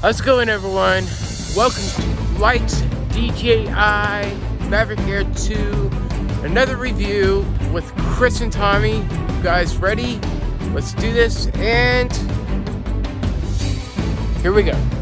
How's it going everyone? Welcome to Light DJI Maverick Air 2. Another review with Chris and Tommy. You guys ready? Let's do this and here we go.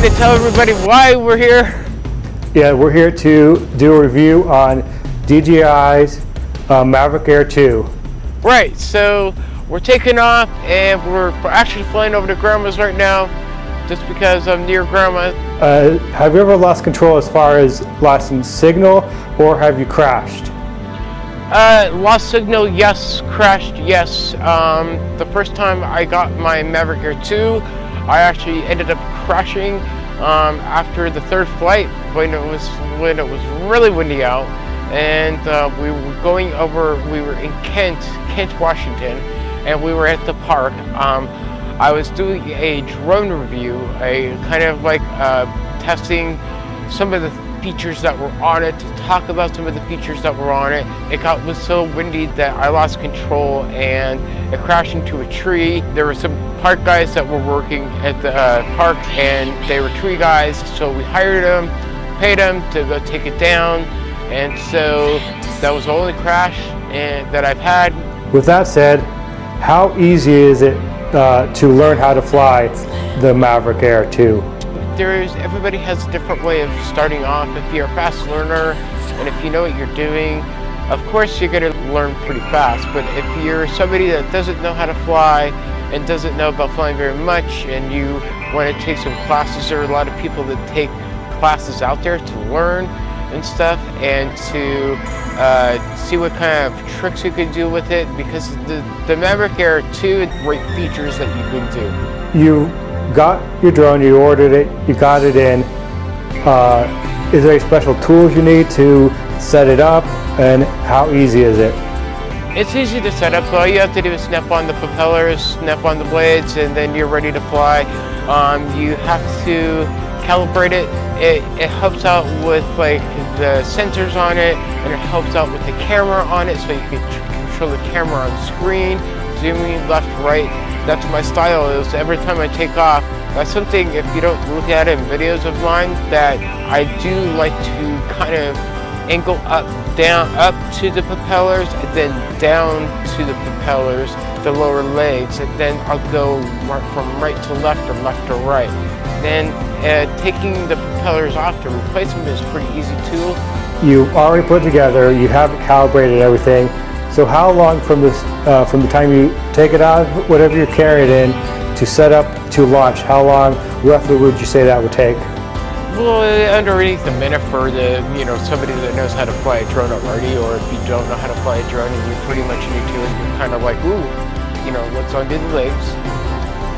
Want to tell everybody why we're here? Yeah, we're here to do a review on DJI's uh, Mavic Air 2. Right, so we're taking off and we're actually flying over to Grandma's right now just because I'm near Grandma. Uh, have you ever lost control as far as losing signal or have you crashed? Uh, lost signal, yes. Crashed, yes. Um, the first time I got my Maverick Air 2, I actually ended up crashing um, after the third flight when it was when it was really windy out, and uh, we were going over. We were in Kent, Kent, Washington, and we were at the park. Um, I was doing a drone review, a kind of like uh, testing some of the features that were on it, to talk about some of the features that were on it. It got was so windy that I lost control and it crashed into a tree. There were some park guys that were working at the uh, park and they were tree guys, so we hired them, paid them to go take it down, and so that was the only crash and, that I've had. With that said, how easy is it uh, to learn how to fly the Maverick Air 2? There's everybody has a different way of starting off. If you're a fast learner and if you know what you're doing, of course you're going to learn pretty fast. But if you're somebody that doesn't know how to fly and doesn't know about flying very much and you want to take some classes, there are a lot of people that take classes out there to learn and stuff and to uh, see what kind of tricks you can do with it because the, the Mavic Air 2 great features that you can do. You got your drone, you ordered it, you got it in. Uh, is there any special tools you need to set it up and how easy is it? It's easy to set up. All you have to do is snap on the propellers, snap on the blades, and then you're ready to fly. Um, you have to calibrate it. it. It helps out with like the sensors on it, and it helps out with the camera on it, so you can control the camera on screen, zooming left, right, that's my style is every time I take off. That's something, if you don't look at it in videos of mine, that I do like to kind of angle up, down, up to the propellers, and then down to the propellers, the lower legs, and then I'll go from right to left or left to right. Then uh, taking the propellers off to replace them is pretty easy tool. You already put together, you have calibrated everything, so how long from this, uh, from the time you take it out, whatever you're carrying in, to set up to launch, how long roughly would you say that would take? Well, underneath a minute for the, you know, somebody that knows how to fly a drone already, or if you don't know how to fly a drone and you're pretty much new to it, you're kind of like, ooh, you know, what's under the legs,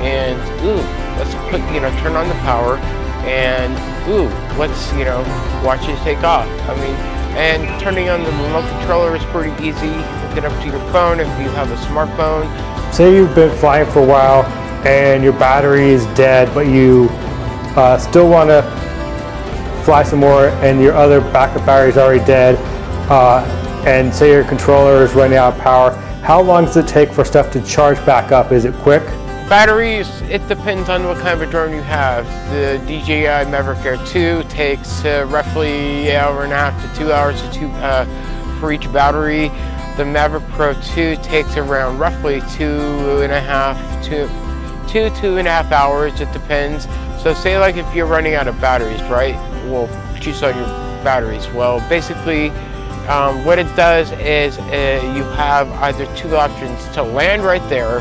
and ooh, let's put, you know, turn on the power, and ooh, let's, you know, watch it take off. I mean, and turning on the remote controller is pretty easy. It up to your phone if you have a smartphone. Say you've been flying for a while and your battery is dead, but you uh, still want to fly some more and your other backup battery is already dead, uh, and say your controller is running out of power, how long does it take for stuff to charge back up? Is it quick? Batteries, it depends on what kind of a drone you have. The DJI Mavic Air 2 takes uh, roughly an hour and a half to two hours to two, uh, for each battery. The Mavic Pro 2 takes around roughly two and a half to two, two and a half hours, it depends. So say like if you're running out of batteries, right? Well, choose on your batteries. Well, basically, um, what it does is uh, you have either two options to land right there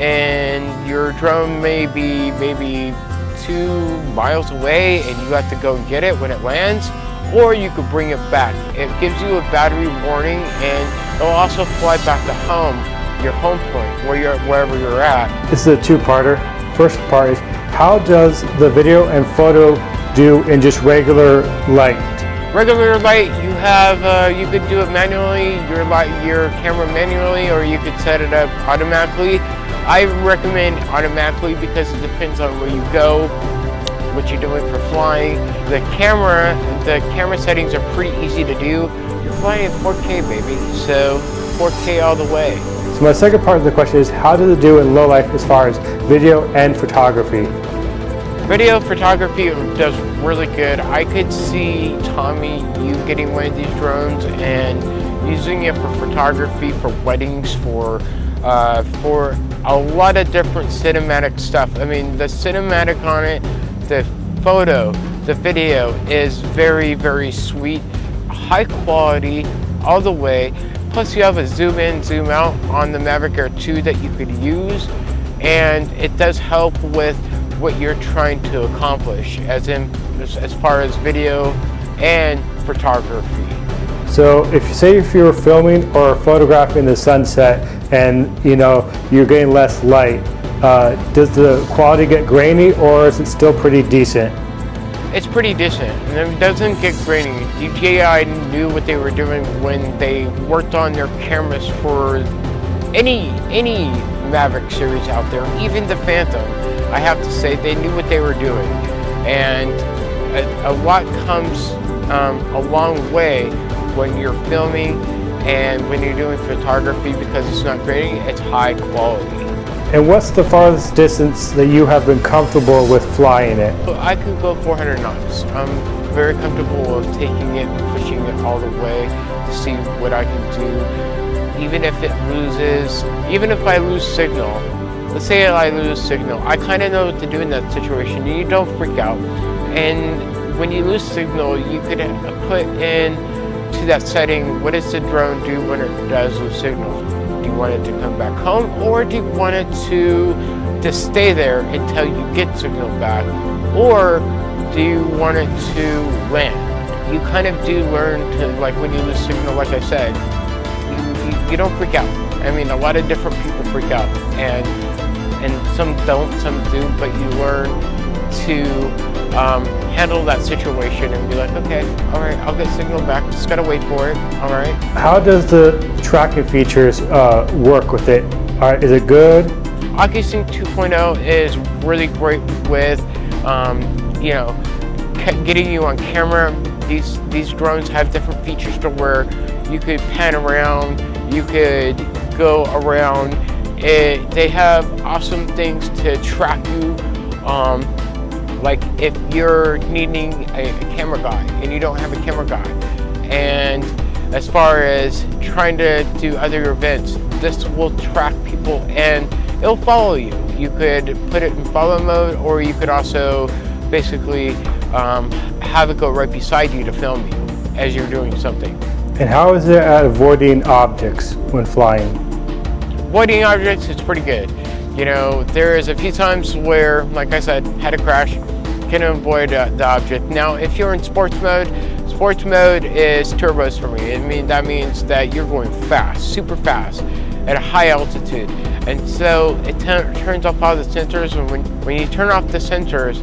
and your drone may be maybe two miles away and you have to go and get it when it lands, or you could bring it back. It gives you a battery warning and it'll also fly back to home, your home point, where you're, wherever you're at. This is a two-parter. First part is, how does the video and photo do in just regular light? Regular light, you have, uh, you could do it manually, your light, your camera manually, or you could set it up automatically. I recommend automatically because it depends on where you go, what you're doing for flying. The camera, the camera settings are pretty easy to do. You're flying in 4K, baby, so 4K all the way. So my second part of the question is, how does it do in low life as far as video and photography? Video photography does really good. I could see Tommy, you getting one of these drones and using it for photography, for weddings, for uh, for a lot of different cinematic stuff. I mean, the cinematic on it, the photo, the video is very, very sweet, high quality all the way. Plus you have a zoom in, zoom out on the Mavic Air 2 that you could use. And it does help with what you're trying to accomplish as in as far as video and photography. So if you say if you're filming or photographing the sunset and you know you're getting less light, uh, does the quality get grainy or is it still pretty decent? It's pretty decent and it doesn't get grainy. DJI knew what they were doing when they worked on their cameras for any any Mavic series out there, even the Phantom. I have to say they knew what they were doing and a, a lot comes um, a long way when you're filming and when you're doing photography because it's not grainy, it's high quality. And what's the farthest distance that you have been comfortable with flying it? I could go 400 knots. I'm very comfortable with taking it and pushing it all the way to see what I can do. Even if it loses, even if I lose signal, let's say I lose signal, I kind of know what to do in that situation. You don't freak out. And when you lose signal, you could put in to that setting, what does the drone do when it does lose signal? Do you want it to come back home or do you want it to, to stay there until you get signal back? Or do you want it to land? You kind of do learn to, like when you lose signal, like I said, you, you, you don't freak out. I mean, a lot of different people freak out and some don't, some do, but you learn to um, handle that situation and be like, okay, all right, I'll get signal back. Just gotta wait for it. All right. How does the tracking features uh, work with it? All right, is it good? OcuSync 2.0 is really great with, um, you know, getting you on camera. These these drones have different features to where you could pan around, you could go around. It, they have awesome things to track you. Um, like if you're needing a, a camera guy and you don't have a camera guy, and as far as trying to do other events, this will track people and it'll follow you. You could put it in follow mode or you could also basically um, have it go right beside you to film you as you're doing something. And how is it at avoiding objects when flying? Avoiding objects, it's pretty good. You know, there is a few times where, like I said, had a crash, can avoid uh, the object. Now, if you're in sports mode, sports mode is turbos for me. I mean, that means that you're going fast, super fast, at a high altitude. And so it turns off all the sensors, and when, when you turn off the sensors,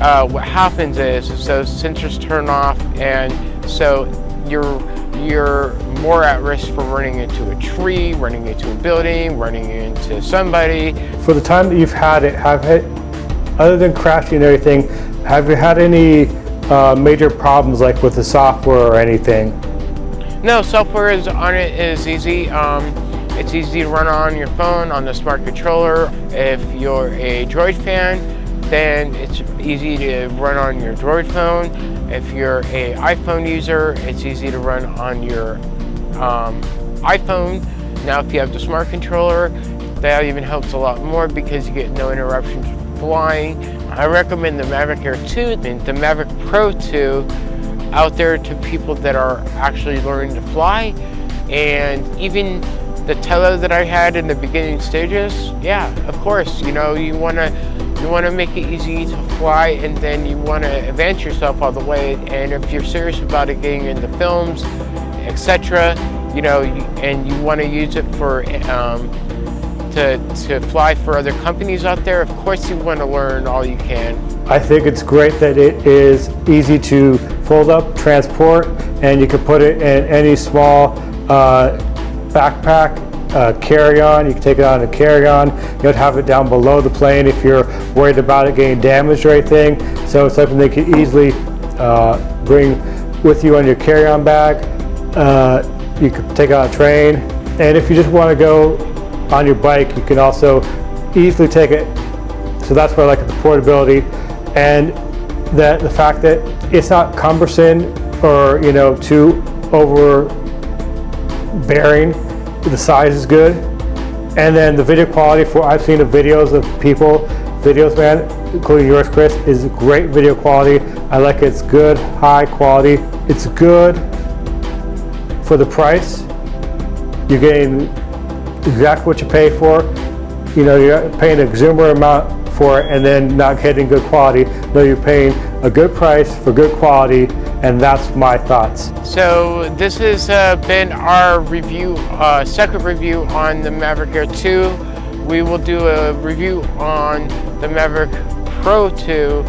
uh, what happens is, those sensors turn off, and so you're you're more at risk for running into a tree, running into a building, running into somebody. For the time that you've had it, have it other than crashing and everything, have you had any uh, major problems like with the software or anything? No, software is on it is easy. Um, it's easy to run on your phone, on the smart controller. If you're a Droid fan, then it's easy to run on your Droid phone. If you're a iPhone user, it's easy to run on your um, iPhone. Now, if you have the smart controller, that even helps a lot more because you get no interruptions flying. I recommend the Mavic Air 2 and the Mavic Pro 2 out there to people that are actually learning to fly. And even the Tello that I had in the beginning stages, yeah, of course, you know, you want to you want to make it easy to fly and then you want to advance yourself all the way and if you're serious about it getting into films etc you know and you want to use it for um, to, to fly for other companies out there of course you want to learn all you can. I think it's great that it is easy to fold up transport and you can put it in any small uh, backpack uh, carry-on. You can take it on a carry-on. You don't have it down below the plane if you're worried about it getting damaged or anything. So it's something they can easily uh, bring with you on your carry-on bag. Uh, you can take it on a train. And if you just want to go on your bike, you can also easily take it. So that's why I like the portability and that the fact that it's not cumbersome or you know too overbearing the size is good. And then the video quality for, I've seen the videos of people, videos man, including yours Chris, is great video quality. I like it, it's good, high quality. It's good for the price. You're getting exactly what you pay for. You know, you're paying a exuberant amount for it and then not getting good quality. No, you're paying a good price for good quality and that's my thoughts. So this has uh, been our review, uh, second review on the Maverick Air 2. We will do a review on the Maverick Pro 2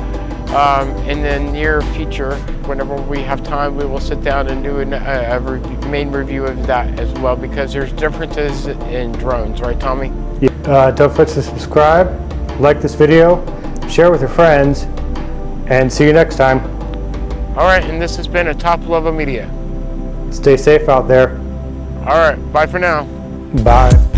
um, in the near future. Whenever we have time, we will sit down and do an, a, a re main review of that as well because there's differences in drones, right Tommy? Uh, don't forget to subscribe, like this video, share with your friends, and see you next time. All right, and this has been a top level media. Stay safe out there. All right, bye for now. Bye.